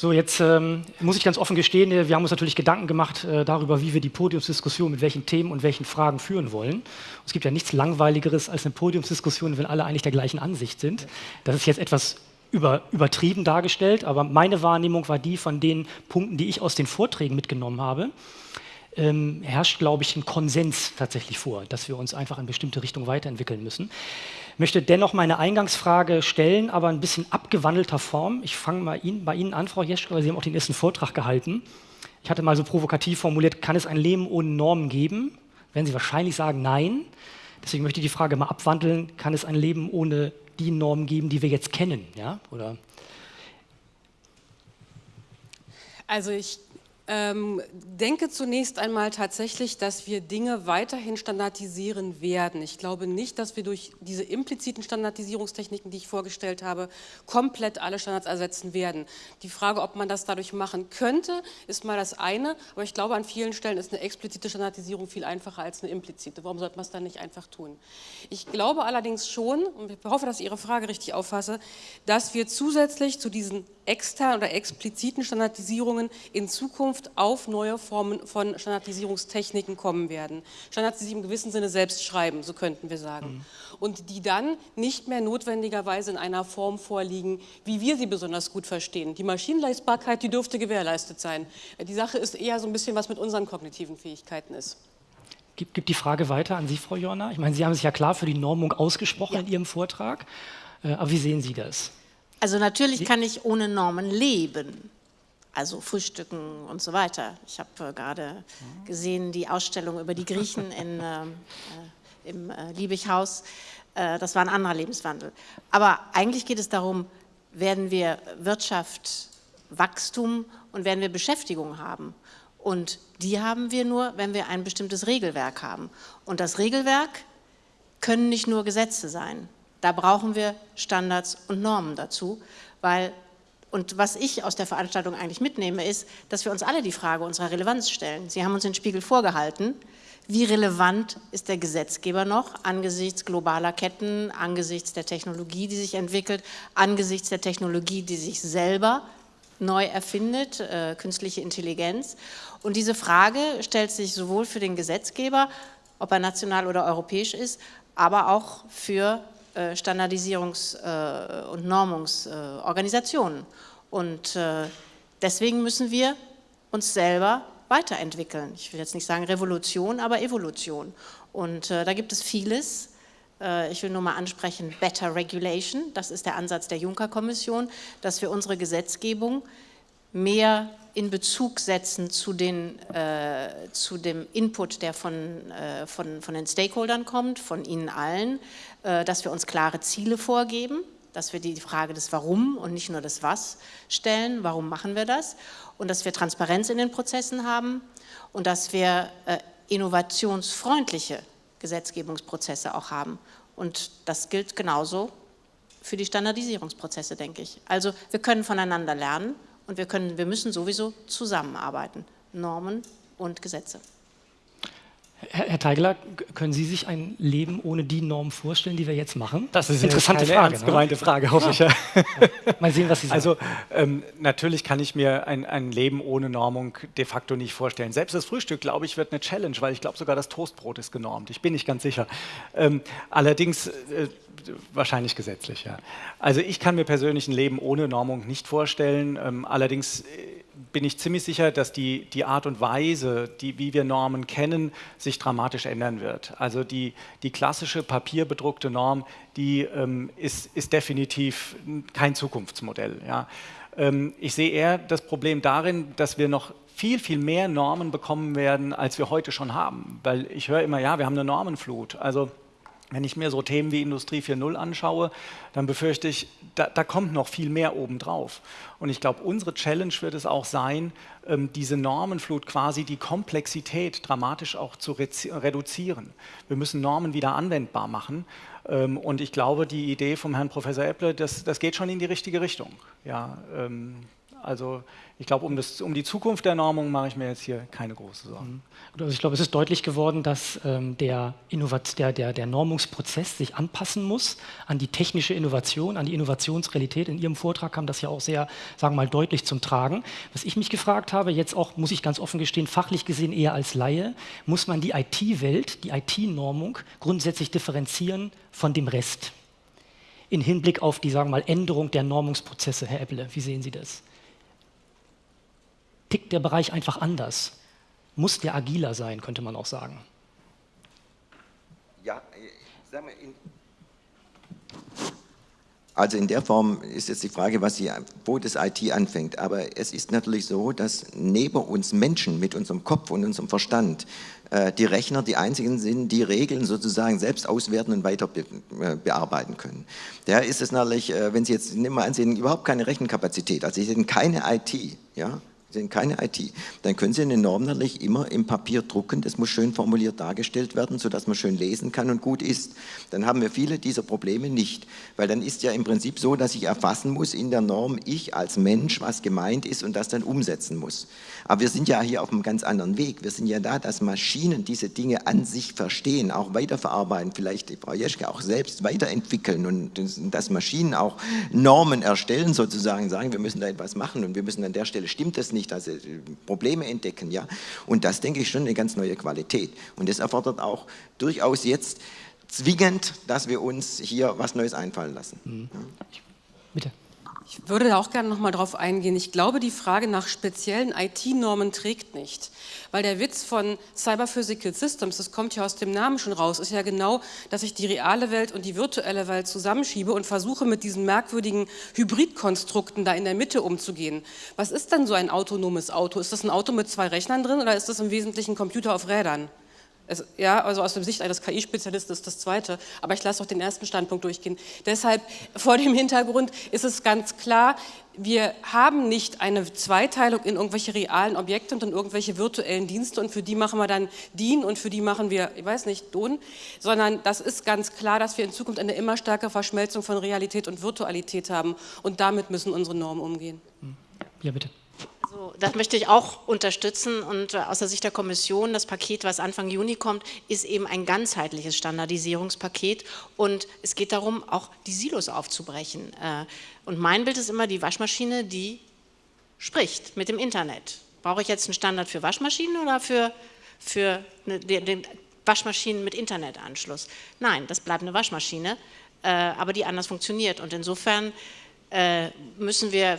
So, jetzt ähm, muss ich ganz offen gestehen, wir haben uns natürlich Gedanken gemacht äh, darüber, wie wir die Podiumsdiskussion mit welchen Themen und welchen Fragen führen wollen. Und es gibt ja nichts Langweiligeres als eine Podiumsdiskussion, wenn alle eigentlich der gleichen Ansicht sind. Das ist jetzt etwas über, übertrieben dargestellt, aber meine Wahrnehmung war die von den Punkten, die ich aus den Vorträgen mitgenommen habe. Ähm, herrscht, glaube ich, ein Konsens tatsächlich vor, dass wir uns einfach in bestimmte Richtungen weiterentwickeln müssen möchte dennoch meine Eingangsfrage stellen, aber ein bisschen abgewandelter Form. Ich fange mal Ihnen, bei Ihnen an, Frau Jeschke, weil Sie haben auch den ersten Vortrag gehalten. Ich hatte mal so provokativ formuliert, kann es ein Leben ohne Normen geben? Werden Sie wahrscheinlich sagen, nein. Deswegen möchte ich die Frage mal abwandeln, kann es ein Leben ohne die Normen geben, die wir jetzt kennen? Ja? Oder also ich ähm, denke zunächst einmal tatsächlich, dass wir Dinge weiterhin standardisieren werden. Ich glaube nicht, dass wir durch diese impliziten Standardisierungstechniken, die ich vorgestellt habe, komplett alle Standards ersetzen werden. Die Frage, ob man das dadurch machen könnte, ist mal das eine, aber ich glaube, an vielen Stellen ist eine explizite Standardisierung viel einfacher als eine implizite. Warum sollte man es dann nicht einfach tun? Ich glaube allerdings schon, und ich hoffe, dass ich Ihre Frage richtig auffasse, dass wir zusätzlich zu diesen externen oder expliziten Standardisierungen in Zukunft auf neue Formen von Standardisierungstechniken kommen werden. Standards, die sich im gewissen Sinne selbst schreiben, so könnten wir sagen. Mhm. Und die dann nicht mehr notwendigerweise in einer Form vorliegen, wie wir sie besonders gut verstehen. Die Maschinenleistbarkeit, die dürfte gewährleistet sein. Die Sache ist eher so ein bisschen, was mit unseren kognitiven Fähigkeiten ist. Gibt, gibt die Frage weiter an Sie, Frau Jorna. Ich meine, Sie haben sich ja klar für die Normung ausgesprochen ja. in Ihrem Vortrag. Äh, aber wie sehen Sie das? Also natürlich kann ich ohne Normen leben, also frühstücken und so weiter. Ich habe äh, gerade gesehen die Ausstellung über die Griechen in, äh, äh, im äh, Liebighaus. Äh, das war ein anderer Lebenswandel. Aber eigentlich geht es darum, werden wir Wirtschaft, Wachstum und werden wir Beschäftigung haben. Und die haben wir nur, wenn wir ein bestimmtes Regelwerk haben. Und das Regelwerk können nicht nur Gesetze sein. Da brauchen wir Standards und Normen dazu, weil und was ich aus der Veranstaltung eigentlich mitnehme, ist, dass wir uns alle die Frage unserer Relevanz stellen. Sie haben uns den Spiegel vorgehalten. Wie relevant ist der Gesetzgeber noch angesichts globaler Ketten, angesichts der Technologie, die sich entwickelt, angesichts der Technologie, die sich selber neu erfindet, äh, künstliche Intelligenz? Und diese Frage stellt sich sowohl für den Gesetzgeber, ob er national oder europäisch ist, aber auch für Standardisierungs- äh, und Normungsorganisationen. Und äh, deswegen müssen wir uns selber weiterentwickeln. Ich will jetzt nicht sagen Revolution, aber Evolution. Und da gibt es vieles. Ich will nur mal ansprechen, Better Regulation, das ist der Ansatz der Juncker-Kommission, dass wir unsere Gesetzgebung mehr in Bezug setzen zu, den, äh, zu dem Input, der von, äh, von, von den Stakeholdern kommt, von Ihnen allen, äh, dass wir uns klare Ziele vorgeben, dass wir die Frage des Warum und nicht nur des Was stellen, warum machen wir das und dass wir Transparenz in den Prozessen haben und dass wir äh, innovationsfreundliche Gesetzgebungsprozesse auch haben. Und das gilt genauso für die Standardisierungsprozesse, denke ich. Also wir können voneinander lernen und wir, können, wir müssen sowieso zusammenarbeiten, Normen und Gesetze. Herr, Teigler, können Sie sich ein Leben ohne die Normen vorstellen, die wir jetzt machen? Das ist eine interessante eine Frage. Ernst ne? gemeinte Frage, hoffe ja. ich. Mal sehen, was Sie sagen. Also ähm, natürlich kann ich mir ein, ein, Leben ohne Normung de facto nicht vorstellen. Selbst das Frühstück, glaube ich, wird eine Challenge, weil ich glaube sogar das Toastbrot ist genormt. Ich bin nicht ganz sicher. Ähm, allerdings äh, wahrscheinlich gesetzlich, ja. Also ich kann mir persönlich ein Leben ohne Normung nicht vorstellen. Ähm, allerdings äh, bin ich ziemlich sicher, dass die, die Art und Weise, die, wie wir Normen kennen, sich dramatisch ändern wird. Also die, die klassische papierbedruckte Norm, die ähm, ist, ist definitiv kein Zukunftsmodell. Ja. Ähm, ich sehe eher das Problem darin, dass wir noch viel, viel mehr Normen bekommen werden, als wir heute schon haben. Weil ich höre immer, ja, wir haben eine Normenflut. Also wenn ich mir so Themen wie Industrie 4.0 anschaue, dann befürchte ich, da, da, kommt noch viel mehr obendrauf. Und ich glaube, unsere Challenge wird es auch sein, ähm, diese Normenflut quasi die Komplexität dramatisch auch zu reduzieren. Wir müssen Normen wieder anwendbar machen. Ähm, und ich glaube, die Idee vom Herrn Professor Epple, das, das geht schon in die richtige Richtung. Ja, ähm, Also ich glaube, um, um die Zukunft der Normung mache ich mir jetzt hier keine große Sorgen. Mhm. Also ich glaube, es ist deutlich geworden, dass ähm, der, der, der, der Normungsprozess sich anpassen muss an die technische Innovation, an die Innovationsrealität. In Ihrem Vortrag kam das ja auch sehr, sagen wir mal, deutlich zum Tragen. Was ich mich gefragt habe, jetzt auch, muss ich ganz offen gestehen, fachlich gesehen eher als Laie, muss man die IT-Welt, die IT-Normung grundsätzlich differenzieren von dem Rest? In Hinblick auf die, sagen wir mal, Änderung der Normungsprozesse, Herr Epple, wie sehen Sie das? Tickt der Bereich einfach anders. Muss der agiler sein, könnte man auch sagen. Ja, sagen wir, in, also in der Form ist jetzt die Frage, was sie, wo das IT anfängt. Aber es ist natürlich so, dass neben uns Menschen mit unserem Kopf und unserem Verstand äh, die Rechner die einzigen sind, die Regeln sozusagen selbst auswerten und weiter be äh, bearbeiten können. Daher ist es natürlich, äh, wenn Sie jetzt, nehmen wir an, Sie haben überhaupt keine Rechenkapazität, also Sie haben keine IT, ja, sind keine IT, dann können Sie eine Norm natürlich immer im Papier drucken, das muss schön formuliert dargestellt werden, sodass man schön lesen kann und gut ist. Dann haben wir viele dieser Probleme nicht, weil dann ist ja im Prinzip so, dass ich erfassen muss in der Norm, ich als Mensch, was gemeint ist und das dann umsetzen muss. Aber wir sind ja hier auf einem ganz anderen Weg. Wir sind ja da, dass Maschinen diese Dinge an sich verstehen, auch weiterverarbeiten, vielleicht die Frau Jeschke auch selbst weiterentwickeln und dass Maschinen auch Normen erstellen sozusagen, sagen, wir müssen da etwas machen und wir müssen an der Stelle, stimmt das nicht, nicht, also Probleme entdecken. Ja? Und das, denke ich, schon eine ganz neue Qualität. Und das erfordert auch durchaus jetzt zwingend, dass wir uns hier was Neues einfallen lassen. Mhm. Ja. Bitte. Ich würde da auch gerne noch mal drauf eingehen. Ich glaube, die Frage nach speziellen IT-Normen trägt nicht. Weil der Witz von Cyber Physical Systems, das kommt ja aus dem Namen schon raus, ist ja genau, dass ich die reale Welt und die virtuelle Welt zusammenschiebe und versuche mit diesen merkwürdigen Hybridkonstrukten da in der Mitte umzugehen. Was ist denn so ein autonomes Auto? Ist das ein Auto mit zwei Rechnern drin oder ist das im Wesentlichen ein Computer auf Rädern? Es, ja, also aus der Sicht eines KI-Spezialisten ist das zweite, aber ich lasse auch den ersten Standpunkt durchgehen. Deshalb vor dem Hintergrund ist es ganz klar, wir haben nicht eine Zweiteilung in irgendwelche realen Objekte und in irgendwelche virtuellen Dienste und für die machen wir dann DIN und für die machen wir, ich weiß nicht, DON, sondern das ist ganz klar, dass wir in Zukunft eine immer stärkere Verschmelzung von Realität und Virtualität haben und damit müssen unsere Normen umgehen. Ja, bitte. So, das möchte ich auch unterstützen und äh, aus der Sicht der Kommission, das Paket, was Anfang Juni kommt, ist eben ein ganzheitliches Standardisierungspaket und es geht darum, auch die Silos aufzubrechen. Äh, und mein Bild ist immer die Waschmaschine, die spricht mit dem Internet. Brauche ich jetzt einen Standard für Waschmaschinen oder für, für den Waschmaschinen mit Internetanschluss? Nein, das bleibt eine Waschmaschine, äh, aber die anders funktioniert und insofern müssen wir,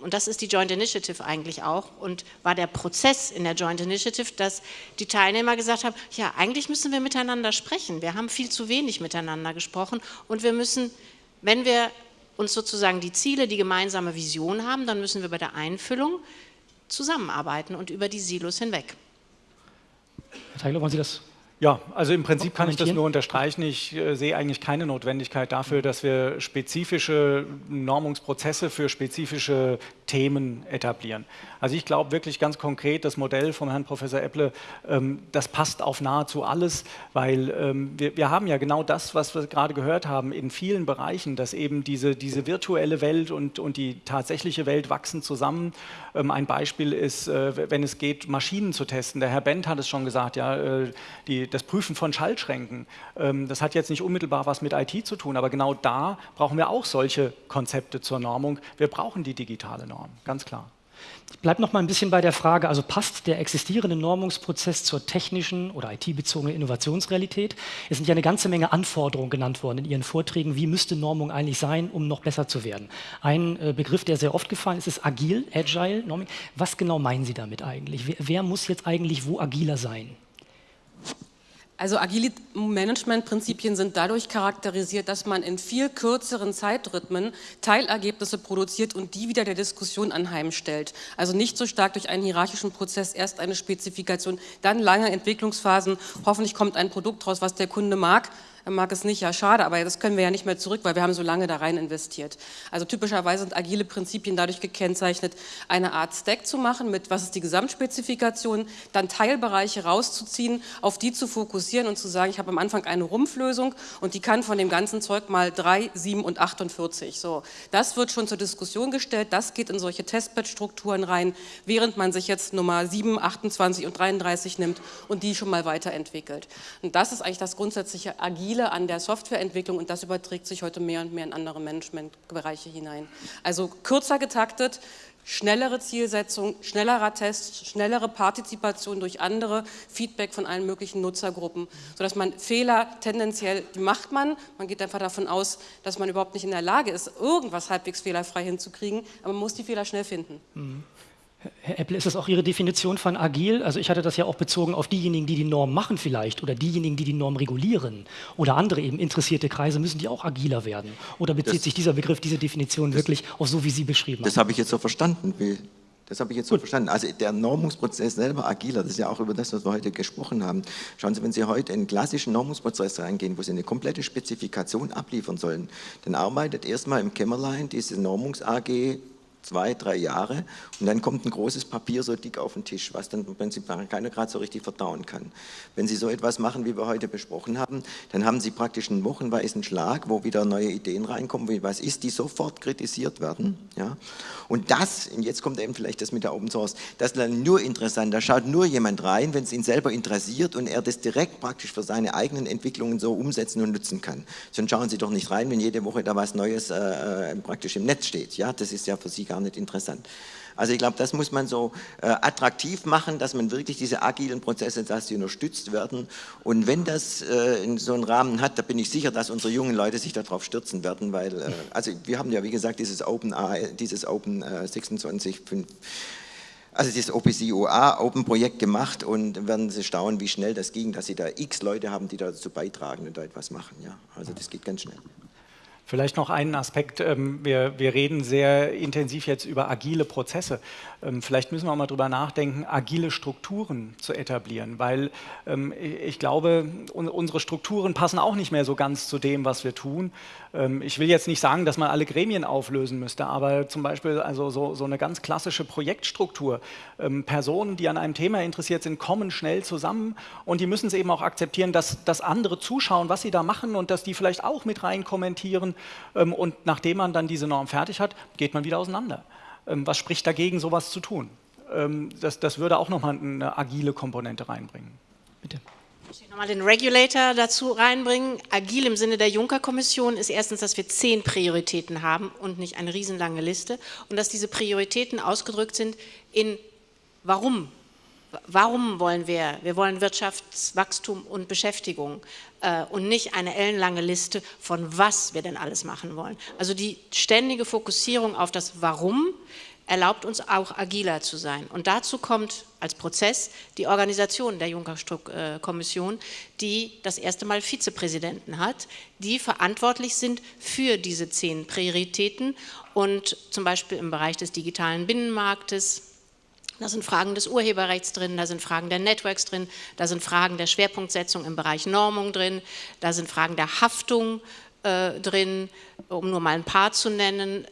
und das ist die Joint Initiative eigentlich auch, und war der Prozess in der Joint Initiative, dass die Teilnehmer gesagt haben, ja, eigentlich müssen wir miteinander sprechen. Wir haben viel zu wenig miteinander gesprochen und wir müssen, wenn wir uns sozusagen die Ziele, die gemeinsame Vision haben, dann müssen wir bei der Einfüllung zusammenarbeiten und über die Silos hinweg. Herr Teigler, wollen Sie das ja, also im Prinzip kann ich das nur unterstreichen. Ich äh, sehe eigentlich keine Notwendigkeit dafür, dass wir spezifische Normungsprozesse für spezifische Themen etablieren. Also ich glaube wirklich ganz konkret, das Modell vom Herrn Professor Epple, ähm, das passt auf nahezu alles, weil ähm, wir, wir, haben ja genau das, was wir gerade gehört haben, in vielen Bereichen, dass eben diese, diese virtuelle Welt und, und die tatsächliche Welt wachsen zusammen. Ähm, ein Beispiel ist, äh, wenn es geht, Maschinen zu testen. Der Herr Bent hat es schon gesagt, ja, äh, die, das Prüfen von Schaltschränken. Ähm, das hat jetzt nicht unmittelbar was mit IT zu tun, aber genau da brauchen wir auch solche Konzepte zur Normung. Wir brauchen die digitale Norm. Ganz klar. Ich bleibe noch mal ein bisschen bei der Frage, also passt der existierende Normungsprozess zur technischen oder IT-bezogenen Innovationsrealität? Es sind ja eine ganze Menge Anforderungen genannt worden in Ihren Vorträgen. Wie müsste Normung eigentlich sein, um noch besser zu werden? Ein äh, Begriff, der sehr oft gefallen ist, ist agil, agile Norming. Was genau meinen Sie damit eigentlich? Wer, wer muss jetzt eigentlich wo agiler sein? Also agile Managementprinzipien sind dadurch charakterisiert, dass man in viel kürzeren Zeitrhythmen Teilergebnisse produziert und die wieder der Diskussion anheimstellt. Also nicht so stark durch einen hierarchischen Prozess, erst eine Spezifikation, dann lange Entwicklungsphasen, hoffentlich kommt ein Produkt raus, was der Kunde mag, mag es nicht, ja schade, aber das können wir ja nicht mehr zurück, weil wir haben so lange da rein investiert. Also typischerweise sind agile Prinzipien dadurch gekennzeichnet, eine Art Stack zu machen mit, was ist die Gesamtspezifikation, dann Teilbereiche rauszuziehen, auf die zu fokussieren und zu sagen, ich habe am Anfang eine Rumpflösung und die kann von dem ganzen Zeug mal 3, 7 und 48. So, das wird schon zur Diskussion gestellt, das geht in solche Testbed-Strukturen rein, während man sich jetzt Nummer 7, 28 und 33 nimmt und die schon mal weiterentwickelt. Und das ist eigentlich das grundsätzliche Agile an der Softwareentwicklung und das überträgt sich heute mehr und mehr in andere Managementbereiche hinein. Also kürzer getaktet, schnellere Zielsetzung, schnellerer Test, schnellere Partizipation durch andere, Feedback von allen möglichen Nutzergruppen, sodass man Fehler tendenziell, die macht man, man geht einfach davon aus, dass man überhaupt nicht in der Lage ist, irgendwas halbwegs fehlerfrei hinzukriegen, aber man muss die Fehler schnell finden. Mhm. Herr Apple, ist das auch Ihre Definition von agil? Also ich hatte das ja auch bezogen auf diejenigen, die die Norm machen vielleicht oder diejenigen, die die Norm regulieren oder andere eben interessierte Kreise, müssen die auch agiler werden? Oder bezieht das, sich dieser Begriff, diese Definition wirklich auf so, wie Sie beschrieben haben? Das habe ich jetzt so verstanden. Das habe ich jetzt so Gut. verstanden. Also der Normungsprozess selber agiler, das ist ja auch über das, was wir heute gesprochen haben. Schauen Sie, wenn Sie heute in einen klassischen Normungsprozess reingehen, wo Sie eine komplette Spezifikation abliefern sollen, dann arbeitet erstmal im Kämmerlein diese Normungs-AG zwei, drei Jahre und dann kommt ein großes Papier so dick auf den Tisch, was dann im Prinzip keiner gerade so richtig verdauen kann. Wenn Sie so etwas machen, wie wir heute besprochen haben, dann haben Sie praktisch einen wochenweisen Schlag, wo wieder neue Ideen reinkommen, wie was ist, die sofort kritisiert werden. Ja? Und das, und jetzt kommt eben vielleicht das mit der Open Source, das ist dann nur interessant, da schaut nur jemand rein, wenn es ihn selber interessiert und er das direkt praktisch für seine eigenen Entwicklungen so umsetzen und nutzen kann. Sonst schauen Sie doch nicht rein, wenn jede Woche da was Neues äh, äh praktisch im Netz steht. Ja? Das ist ja für Sie gar nicht interessant. Also ich glaube, das muss man so äh, attraktiv machen, dass man wirklich diese agilen Prozesse, dass sie unterstützt werden. Und wenn das äh, in so einen Rahmen hat, da bin ich sicher, dass unsere jungen Leute sich darauf stürzen werden, weil, äh, also wir haben ja, wie gesagt, dieses Open, dieses Open 26, äh, also dieses OPC-OA Open Projekt gemacht und werden Sie staunen, wie schnell das ging, dass Sie da x Leute haben, die dazu beitragen und da etwas machen. Ja, also das geht ganz schnell. Vielleicht noch einen Aspekt. Ähm, wir, wir reden sehr intensiv jetzt über agile Prozesse. Ähm, vielleicht müssen wir auch mal drüber nachdenken, agile Strukturen zu etablieren, weil ähm, ich glaube, unsere Strukturen passen auch nicht mehr so ganz zu dem, was wir tun. Ich will jetzt nicht sagen, dass man alle Gremien auflösen müsste, aber zum Beispiel also so, so eine ganz klassische Projektstruktur. Personen, die an einem Thema interessiert sind, kommen schnell zusammen und die müssen es eben auch akzeptieren, dass, dass andere zuschauen, was sie da machen und dass die vielleicht auch mit rein kommentieren und nachdem man dann diese Norm fertig hat, geht man wieder auseinander. Ähm, was spricht dagegen, sowas zu tun? Ähm, das, das würde auch nochmal eine agile Komponente reinbringen. Bitte. Ich will nochmal den Regulator dazu reinbringen. Agil im Sinne der Juncker-Kommission ist erstens, dass wir zehn Prioritäten haben und nicht eine riesenlange Liste und dass diese Prioritäten ausgedrückt sind in Warum Warum wollen wir? Wir wollen Wirtschaftswachstum und Beschäftigung äh, und nicht eine ellenlange Liste von was wir denn alles machen wollen. Also die ständige Fokussierung auf das Warum erlaubt uns auch agiler zu sein. Und dazu kommt als Prozess die Organisation der Juncker-Kommission, die das erste Mal Vizepräsidenten hat, die verantwortlich sind für diese zehn Prioritäten und zum Beispiel im Bereich des digitalen Binnenmarktes, da sind Fragen des Urheberrechts drin, da sind Fragen der Networks drin, da sind Fragen der Schwerpunktsetzung im Bereich Normung drin, da sind Fragen der Haftung äh, drin, um nur mal ein paar zu nennen.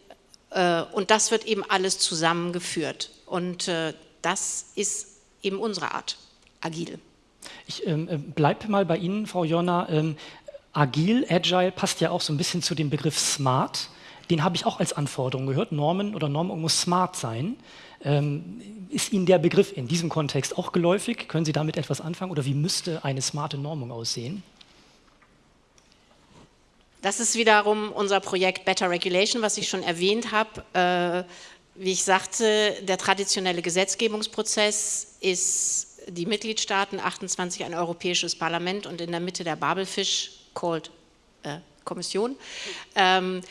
Äh, und das wird eben alles zusammengeführt. Und äh, das ist eben unsere Art, agil. Ich ähm, äh, bleibe mal bei Ihnen, Frau Jonna. Ähm, agil, agile passt ja auch so ein bisschen zu dem Begriff smart. Den habe ich auch als Anforderung gehört. Normen oder Normung muss smart sein. Ähm, ist Ihnen der Begriff in diesem Kontext auch geläufig? Können Sie damit etwas anfangen oder wie müsste eine smarte Normung aussehen? Das ist wiederum unser Projekt Better Regulation, was ich schon erwähnt habe. Äh, wie ich sagte, der traditionelle Gesetzgebungsprozess ist die Mitgliedstaaten, 28 ein europäisches Parlament und in der Mitte der Babelfisch, called äh, Kommission, ähm,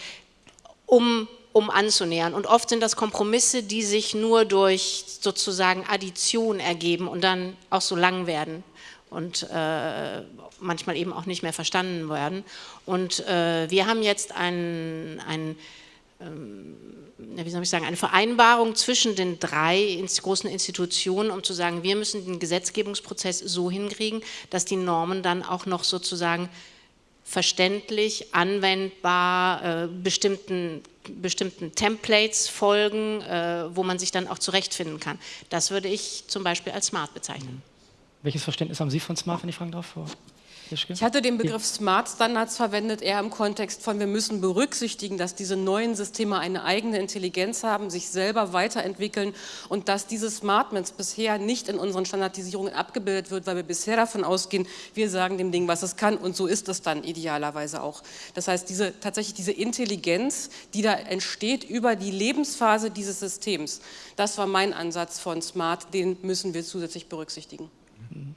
um um anzunähern. Und oft sind das Kompromisse, die sich nur durch sozusagen Addition ergeben und dann auch so lang werden und äh, manchmal eben auch nicht mehr verstanden werden. Und äh, wir haben jetzt ein, ein ähm, wie soll ich sagen, eine Vereinbarung zwischen den drei großen Institutionen, um zu sagen, wir müssen den Gesetzgebungsprozess so hinkriegen, dass die Normen dann auch noch sozusagen verständlich, anwendbar, äh, bestimmten, bestimmten Templates folgen, äh, wo man sich dann auch zurechtfinden kann. Das würde ich zum Beispiel als smart bezeichnen. Welches Verständnis haben Sie von smart, wenn ich fragen darf? Ich hatte den Begriff Smart Standards verwendet, eher im Kontext von, wir müssen berücksichtigen, dass diese neuen Systeme eine eigene Intelligenz haben, sich selber weiterentwickeln und dass diese Smartments bisher nicht in unseren Standardisierungen abgebildet wird, weil wir bisher davon ausgehen, wir sagen dem Ding, was es kann und so ist es dann idealerweise auch. Das heißt, diese, tatsächlich diese Intelligenz, die da entsteht über die Lebensphase dieses Systems, das war mein Ansatz von Smart, den müssen wir zusätzlich berücksichtigen. Mhm.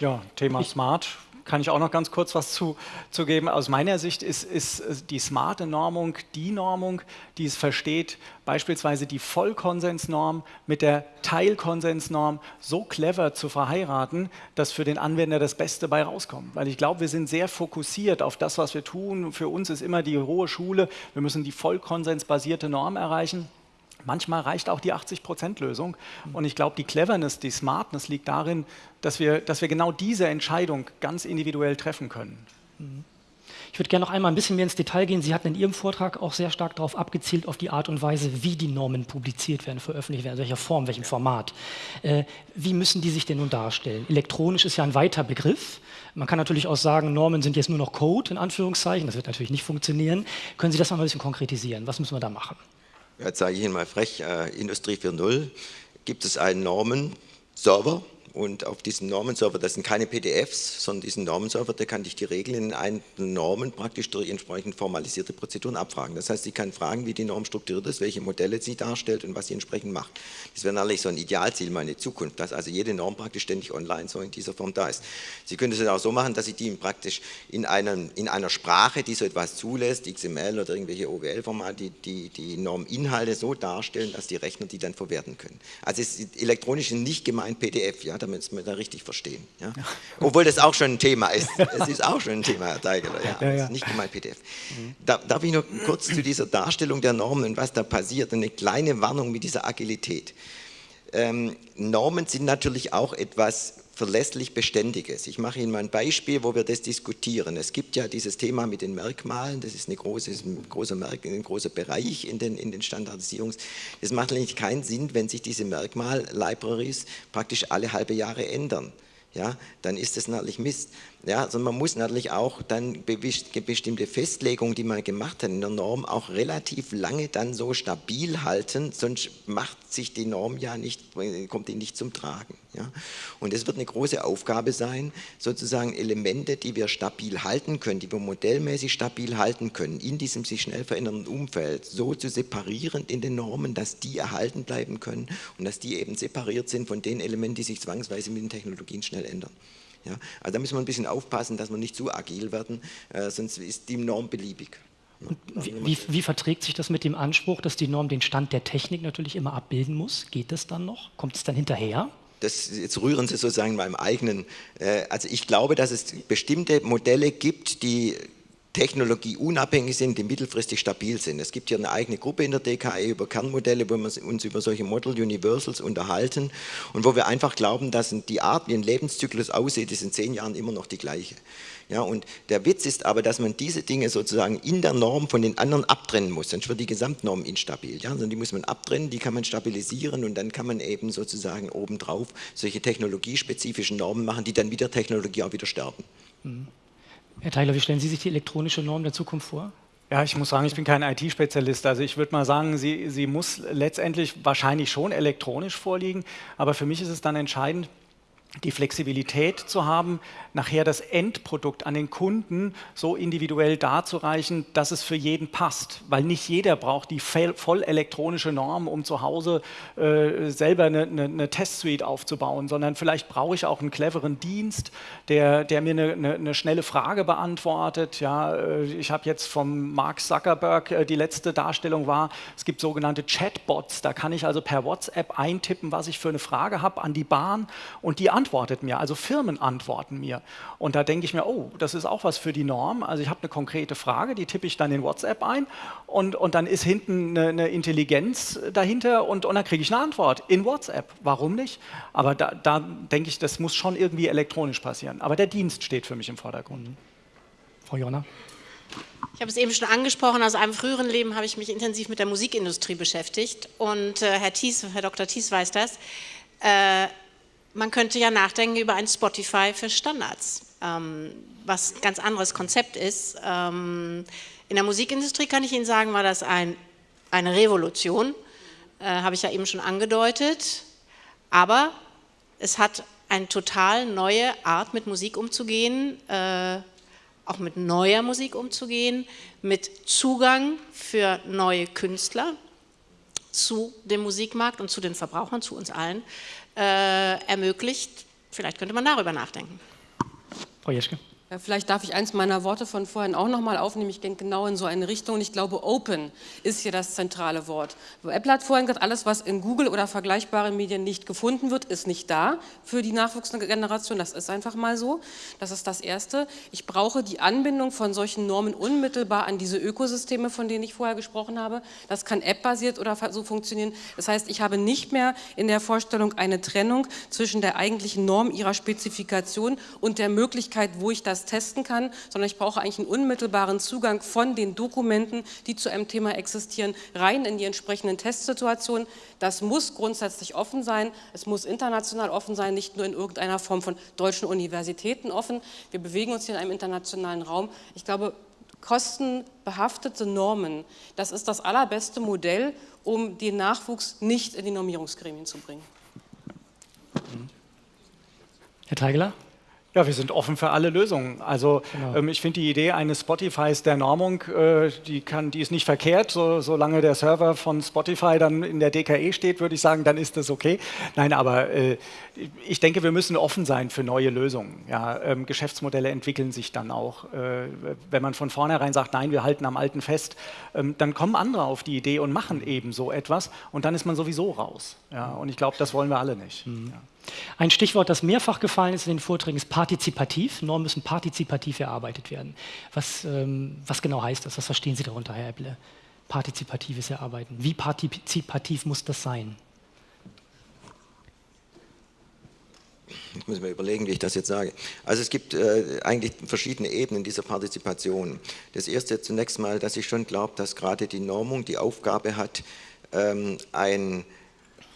Ja, Thema Smart kann ich auch noch ganz kurz was zu, zu geben. Aus meiner Sicht ist, ist die smarte Normung die Normung, die es versteht, beispielsweise die Vollkonsensnorm mit der Teilkonsensnorm so clever zu verheiraten, dass für den Anwender das Beste bei rauskommt. Weil ich glaube, wir sind sehr fokussiert auf das, was wir tun. Für uns ist immer die hohe Schule, wir müssen die vollkonsensbasierte Norm erreichen. Manchmal reicht auch die 80-Prozent-Lösung. Und ich glaube, die Cleverness, die Smartness liegt darin, dass wir, dass wir genau diese Entscheidung ganz individuell treffen können. Ich würde gerne noch einmal ein bisschen mehr ins Detail gehen. Sie hatten in Ihrem Vortrag auch sehr stark darauf abgezielt, auf die Art und Weise, wie die Normen publiziert werden, veröffentlicht werden, in welcher Form, welchem Format. Äh, wie müssen die sich denn nun darstellen? Elektronisch ist ja ein weiter Begriff. Man kann natürlich auch sagen, Normen sind jetzt nur noch Code, in Anführungszeichen. Das wird natürlich nicht funktionieren. Können Sie das mal ein bisschen konkretisieren? Was müssen wir da machen? Jetzt sage ich Ihnen mal frech, äh, Industrie 4.0 gibt es einen Normenserver, und auf diesem Normenserver, das sind keine PDFs, sondern diesen Normenserver, der kann dich die Regeln in einen Normen praktisch durch entsprechend formalisierte Prozeduren abfragen. Das heißt, sie kann fragen, wie die Norm strukturiert ist, welche Modelle sie darstellt und was sie entsprechend macht. Das wäre natürlich so ein Idealziel meine Zukunft, dass also jede Norm praktisch ständig online so in dieser Form da ist. Sie können es auch so machen, dass Sie die praktisch in, einem, in einer Sprache, die so etwas zulässt, XML oder irgendwelche OWL-Formate, die, die, die Norminhalte so darstellen, dass die Rechner die dann verwerten können. Also es ist elektronisch nicht gemeint PDF, ja, damit wir da richtig verstehen. Ja? Ja. Obwohl das auch schon ein Thema ist. Es ist auch schon ein Thema, Herr Teigeler. Ja, ja, ja. nicht gemeint PDF. Mhm. Da, darf ich noch kurz zu dieser Darstellung der Normen und was da passiert, eine kleine Warnung mit dieser Agilität. Ähm, Normen sind natürlich auch etwas verlässlich Beständiges. Ich mache Ihnen mal ein Beispiel, wo wir das diskutieren. Es gibt ja dieses Thema mit den Merkmalen, das ist, eine große, ein, großer Merk, ein großer Bereich in den, in den Standardisierungs. Es macht eigentlich keinen Sinn, wenn sich diese Merkmal-Libraries praktisch alle halbe Jahre ändern. Ja, dann ist das natürlich Mist. Ja, also man muss natürlich auch dann bestimmte Festlegungen, die man gemacht hat in der Norm, auch relativ lange dann so stabil halten, sonst macht sich die Norm ja nicht, kommt die nicht zum Tragen. Ja. Und es wird eine große Aufgabe sein, sozusagen Elemente, die wir stabil halten können, die wir modellmäßig stabil halten können, in diesem sich schnell verändernden Umfeld, so zu separieren in den Normen, dass die erhalten bleiben können und dass die eben separiert sind von den Elementen, die sich zwangsweise mit den Technologien schnell ändern. Ja, also da müssen wir ein bisschen aufpassen, dass wir nicht zu agil werden, äh, sonst ist die Norm beliebig. Wie, wie, wie, verträgt sich das mit dem Anspruch, dass die Norm den Stand der Technik natürlich immer abbilden muss? Geht das dann noch? Kommt es dann hinterher? Das, jetzt rühren Sie sozusagen meinem eigenen, äh, also ich glaube, dass es bestimmte Modelle gibt, die technologieunabhängig sind, die mittelfristig stabil sind. Es gibt hier eine eigene Gruppe in der DKE über Kernmodelle, wo wir uns über solche Model Universals unterhalten und wo wir einfach glauben, dass die Art, wie ein Lebenszyklus aussieht, ist in zehn Jahren immer noch die gleiche. Ja, und der Witz ist aber, dass man diese Dinge sozusagen in der Norm von den anderen abtrennen muss, sonst wird die Gesamtnorm instabil. Ja? Die muss man abtrennen, die kann man stabilisieren und dann kann man eben sozusagen obendrauf solche technologiespezifischen Normen machen, die dann wieder Technologie auch wieder sterben. Mhm. Herr Theiler, wie stellen Sie sich die elektronische Norm der Zukunft vor? Ja, ich muss sagen, ich bin kein IT-Spezialist. Also ich würde mal sagen, sie, sie muss letztendlich wahrscheinlich schon elektronisch vorliegen. Aber für mich ist es dann entscheidend, die Flexibilität zu haben, nachher das Endprodukt an den Kunden so individuell darzureichen, dass es für jeden passt. Weil nicht jeder braucht die voll elektronische Norm, um zu Hause äh, selber eine, eine, eine, Testsuite aufzubauen, sondern vielleicht brauche ich auch einen cleveren Dienst, der, der mir eine, eine, schnelle Frage beantwortet. Ja, äh, ich habe jetzt vom Mark Zuckerberg, äh, die letzte Darstellung war, es gibt sogenannte Chatbots, da kann ich also per WhatsApp eintippen, was ich für eine Frage habe an die Bahn und die antwortet mir, also Firmen antworten mir. Und da denke ich mir, oh, das ist auch was für die Norm. Also ich habe eine konkrete Frage, die tippe ich dann in WhatsApp ein und, und dann ist hinten eine, eine Intelligenz dahinter und, und dann kriege ich eine Antwort in WhatsApp. Warum nicht? Aber da, da denke ich, das muss schon irgendwie elektronisch passieren. Aber der Dienst steht für mich im Vordergrund. Frau Jonna. Ich habe es eben schon angesprochen, aus einem früheren Leben habe ich mich intensiv mit der Musikindustrie beschäftigt und äh, Herr, Thies, Herr Dr. Thies weiß das. Äh, man könnte ja nachdenken über ein Spotify für Standards, ähm, was ein ganz anderes Konzept ist. Ähm, in der Musikindustrie kann ich Ihnen sagen, war das ein, eine Revolution, äh, habe ich ja eben schon angedeutet, aber es hat eine total neue Art mit Musik umzugehen, äh, auch mit neuer Musik umzugehen, mit Zugang für neue Künstler zu dem Musikmarkt und zu den Verbrauchern, zu uns allen, ermöglicht. Vielleicht könnte man darüber nachdenken. Frau Jeschke. Vielleicht darf ich eins meiner Worte von vorhin auch nochmal aufnehmen. Ich denke genau in so eine Richtung. Ich glaube, Open ist hier das zentrale Wort. Apple hat vorhin gesagt, alles, was in Google oder vergleichbaren Medien nicht gefunden wird, ist nicht da für die nachwuchsende Generation. Das ist einfach mal so. Das ist das Erste. Ich brauche die Anbindung von solchen Normen unmittelbar an diese Ökosysteme, von denen ich vorher gesprochen habe. Das kann App-basiert oder so funktionieren. Das heißt, ich habe nicht mehr in der Vorstellung eine Trennung zwischen der eigentlichen Norm ihrer Spezifikation und der Möglichkeit, wo ich das das testen kann, sondern ich brauche eigentlich einen unmittelbaren Zugang von den Dokumenten, die zu einem Thema existieren, rein in die entsprechenden Testsituationen. Das muss grundsätzlich offen sein, es muss international offen sein, nicht nur in irgendeiner Form von deutschen Universitäten offen. Wir bewegen uns hier in einem internationalen Raum. Ich glaube, kostenbehaftete Normen, das ist das allerbeste Modell, um den Nachwuchs nicht in die Normierungsgremien zu bringen. Herr Teigeler? Ja, wir sind offen für alle Lösungen. Also genau. ähm, ich finde die Idee eines Spotifys der Normung, äh, die, kann, die ist nicht verkehrt. So, solange der Server von Spotify dann in der DKE steht, würde ich sagen, dann ist das okay. Nein, aber äh, ich denke, wir müssen offen sein für neue Lösungen. Ja, ähm, Geschäftsmodelle entwickeln sich dann auch. Äh, wenn man von vornherein sagt, nein, wir halten am Alten fest, ähm, dann kommen andere auf die Idee und machen eben so etwas und dann ist man sowieso raus. Ja, und ich glaube, das wollen wir alle nicht. Mhm. Ja. Ein Stichwort, das mehrfach gefallen ist in den Vorträgen, ist partizipativ. Normen müssen partizipativ erarbeitet werden. Was, ähm, was genau heißt das? Was verstehen Sie darunter, Herr Epple? Partizipatives Erarbeiten. Wie partizipativ muss das sein? Ich muss mir überlegen, wie ich das jetzt sage. Also es gibt äh, eigentlich verschiedene Ebenen dieser Partizipation. Das erste zunächst mal, dass ich schon glaube, dass gerade die Normung die Aufgabe hat, ähm, ein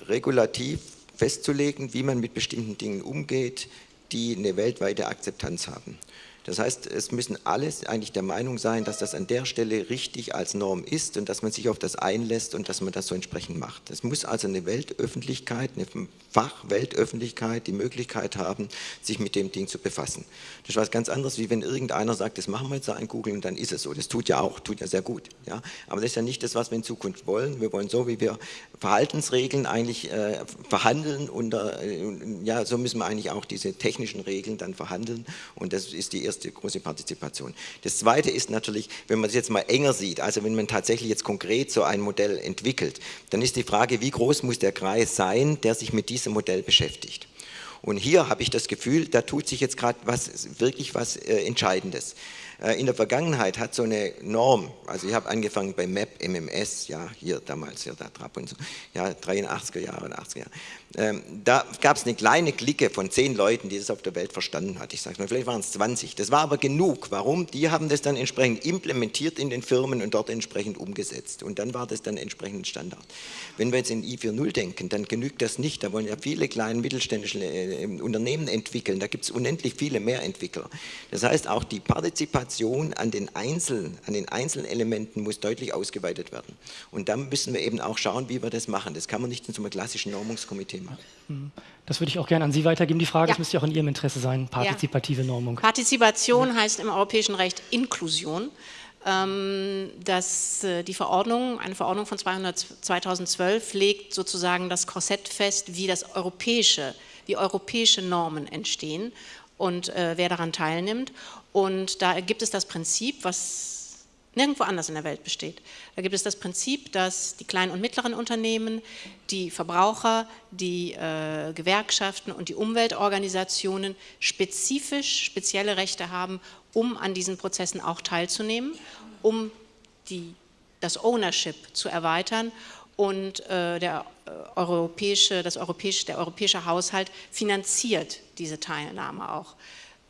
Regulativ festzulegen, wie man mit bestimmten Dingen umgeht, die eine weltweite Akzeptanz haben. Das heißt, es müssen alle eigentlich der Meinung sein, dass das an der Stelle richtig als Norm ist und dass man sich auf das einlässt und dass man das so entsprechend macht. Es muss also eine Weltöffentlichkeit, eine Fachweltöffentlichkeit die Möglichkeit haben, sich mit dem Ding zu befassen. Das ist was ganz anderes, wie wenn irgendeiner sagt, das machen wir jetzt ein Google und dann ist es so. Das tut ja auch, tut ja sehr gut. Ja? Aber das ist ja nicht das, was wir in Zukunft wollen. Wir wollen so, wie wir Verhaltensregeln eigentlich äh, verhandeln und äh, ja, so müssen wir eigentlich auch diese technischen Regeln dann verhandeln und das ist die erste große Partizipation. Das zweite ist natürlich, wenn man es jetzt mal enger sieht, also wenn man tatsächlich jetzt konkret so ein Modell entwickelt, dann ist die Frage, wie groß muss der Kreis sein, der sich mit diesem Modell beschäftigt. Und hier habe ich das Gefühl, da tut sich jetzt gerade was, wirklich was äh, Entscheidendes. Äh, in der Vergangenheit hat so eine Norm, also ich habe angefangen bei MAP, MMS, ja, hier damals, ja, da Trab und so, ja, 83er Jahre und 80er Jahre. Ähm, da gab es eine kleine Clique von zehn Leuten, die das auf der Welt verstanden hat. Ich sage mal, vielleicht waren es 20. Das war aber genug. Warum? Die haben das dann entsprechend implementiert in den Firmen und dort entsprechend umgesetzt. Und dann war das dann entsprechend Standard. Wenn wir jetzt in I4.0 denken, dann genügt das nicht. Da wollen ja viele kleine mittelständische äh, Unternehmen entwickeln. Da gibt es unendlich viele mehr Entwickler. Das heißt, auch die Partizipation an den einzelnen, an den einzelnen Elementen muss deutlich ausgeweitet werden. Und dann müssen wir eben auch schauen, wie wir das machen. Das kann man nicht in so einem klassischen Normungskomitee Thema. Mhm. Das würde ich auch gerne an Sie weitergeben. Die Frage, ja. das müsste ja auch in Ihrem Interesse sein, partizipative ja. Normung. Partizipation heißt im europäischen Recht Inklusion. Ähm, dass äh, die Verordnung, eine Verordnung von 200, 2012 legt sozusagen das Korsett fest, wie das europäische, wie europäische Normen entstehen und äh, wer daran teilnimmt. Und da gibt es das Prinzip, was nirgendwo anders in der Welt besteht. Da gibt es das Prinzip, dass die kleinen und mittleren Unternehmen, die Verbraucher, die äh, Gewerkschaften und die Umweltorganisationen spezifisch spezielle Rechte haben, um an diesen Prozessen auch teilzunehmen, um die, das Ownership zu erweitern und äh, der, äh, europäische, das europäische, der europäische Haushalt finanziert diese Teilnahme auch.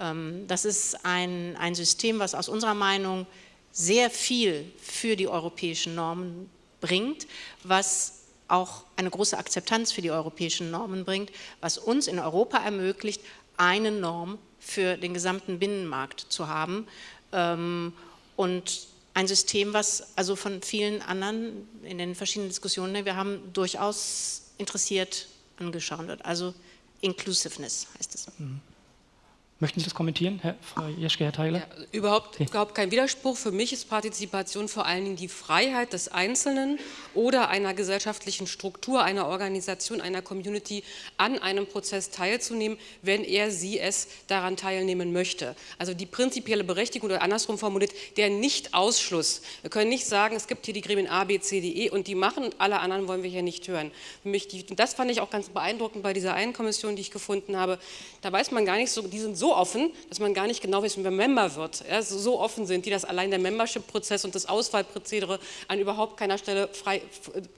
Ähm, das ist ein, ein System, was aus unserer Meinung sehr viel für die europäischen Normen bringt, was auch eine große Akzeptanz für die europäischen Normen bringt, was uns in Europa ermöglicht, eine Norm für den gesamten Binnenmarkt zu haben ähm, und ein System, was also von vielen anderen in den verschiedenen Diskussionen, wir haben durchaus interessiert angeschaut wird. Also Inclusiveness heißt es. Mhm. Möchten Sie das kommentieren, Herr, Frau Jeschke, Herr Theiler? Ja, überhaupt, okay. überhaupt kein Widerspruch. Für mich ist Partizipation vor allen Dingen die Freiheit des Einzelnen oder einer gesellschaftlichen Struktur, einer Organisation, einer Community an einem Prozess teilzunehmen, wenn er, sie es daran teilnehmen möchte. Also die prinzipielle Berechtigung oder andersrum formuliert, der Nicht-Ausschluss. Wir können nicht sagen, es gibt hier die Gremien A, B, C, D, E und die machen und alle anderen wollen wir hier nicht hören. Für mich die, das fand ich auch ganz beeindruckend bei dieser einen Kommission, die ich gefunden habe. Da weiß man gar nicht so, die sind so offen, dass man gar nicht genau weiß, wie man Member wird. Ja, so offen sind die, dass allein der Membership-Prozess und das Auswahlprozedere an überhaupt keiner Stelle frei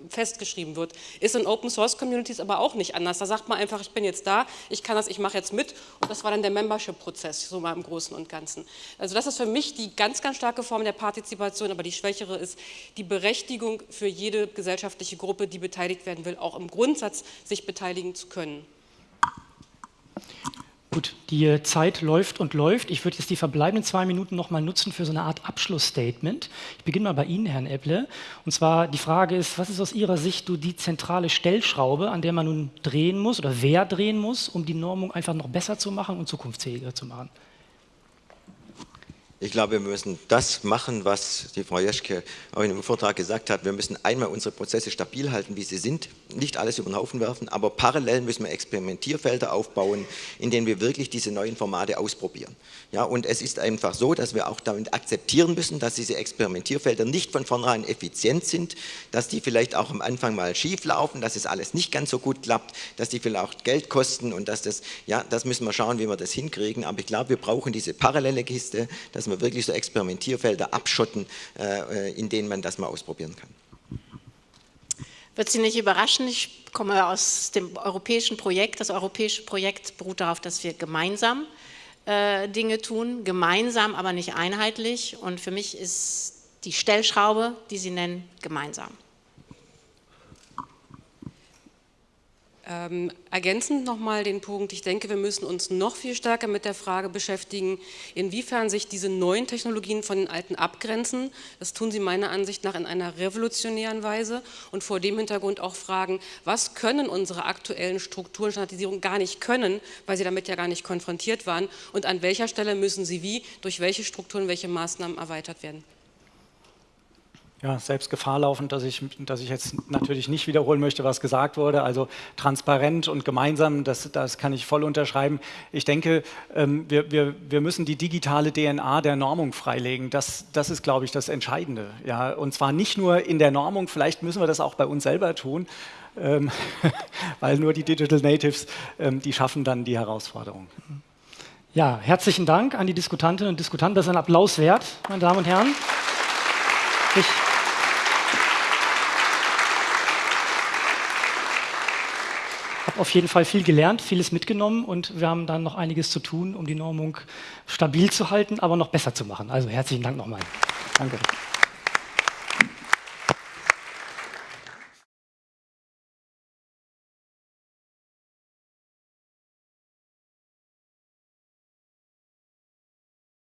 festgeschrieben wird. Ist in Open-Source-Communities aber auch nicht anders. Da sagt man einfach, ich bin jetzt da, ich kann das, ich mache jetzt mit und das war dann der Membership-Prozess, so mal im Großen und Ganzen. Also das ist für mich die ganz, ganz starke Form der Partizipation, aber die schwächere ist die Berechtigung für jede gesellschaftliche Gruppe, die beteiligt werden will, auch im Grundsatz sich beteiligen zu können. Gut, die Zeit läuft und läuft. Ich würde jetzt die verbleibenden zwei Minuten noch mal nutzen für so eine Art Abschlussstatement. Ich beginne mal bei Ihnen, Herrn Epple. Und zwar die Frage ist, was ist aus Ihrer Sicht so die zentrale Stellschraube, an der man nun drehen muss oder wer drehen muss, um die Normung einfach noch besser zu machen und zukunftsfähiger zu machen? Ich glaube, wir müssen das machen, was die Frau Jeschke auch in dem Vortrag gesagt hat. Wir müssen einmal unsere Prozesse stabil halten, wie sie sind, nicht alles über den Haufen werfen, aber parallel müssen wir Experimentierfelder aufbauen, in denen wir wirklich diese neuen Formate ausprobieren. Ja, und es ist einfach so, dass wir auch damit akzeptieren müssen, dass diese Experimentierfelder nicht von vornherein effizient sind, dass die vielleicht auch am Anfang mal schief laufen, dass es alles nicht ganz so gut klappt, dass die vielleicht auch Geld kosten und dass das, ja, das müssen wir schauen, wie wir das hinkriegen. Aber ich glaube, wir brauchen diese parallele Kiste, dass wir wir wirklich so Experimentierfelder abschotten, äh, in denen man das mal ausprobieren kann. Wird Sie nicht überraschen, ich komme aus dem europäischen Projekt. Das europäische Projekt beruht darauf, dass wir gemeinsam äh, Dinge tun, gemeinsam, aber nicht einheitlich. Und für mich ist die Stellschraube, die Sie nennen, gemeinsam. Ähm, ergänzend nochmal den Punkt, ich denke, wir müssen uns noch viel stärker mit der Frage beschäftigen, inwiefern sich diese neuen Technologien von den alten abgrenzen. Das tun sie meiner Ansicht nach in einer revolutionären Weise und vor dem Hintergrund auch fragen, was können unsere aktuellen Strukturen Standardisierung gar nicht können, weil sie damit ja gar nicht konfrontiert waren und an welcher Stelle müssen sie wie, durch welche Strukturen, welche Maßnahmen erweitert werden ja, selbst Gefahr laufen, dass ich, dass ich jetzt natürlich nicht wiederholen möchte, was gesagt wurde. Also transparent und gemeinsam, das, das kann ich voll unterschreiben. Ich denke, ähm, wir, wir, wir müssen die digitale DNA der Normung freilegen. Das, das ist, glaube ich, das Entscheidende. Ja, und zwar nicht nur in der Normung, vielleicht müssen wir das auch bei uns selber tun, ähm, weil nur die Digital Natives, ähm, die schaffen dann die Herausforderung. Ja, herzlichen Dank an die Diskutantinnen und Diskutanten. Das ist ein Applaus wert, meine Damen und Herren. Ich auf jeden Fall viel gelernt, vieles mitgenommen und wir haben dann noch einiges zu tun, um die Normung stabil zu halten, aber noch besser zu machen. Also herzlichen Dank nochmal. Danke.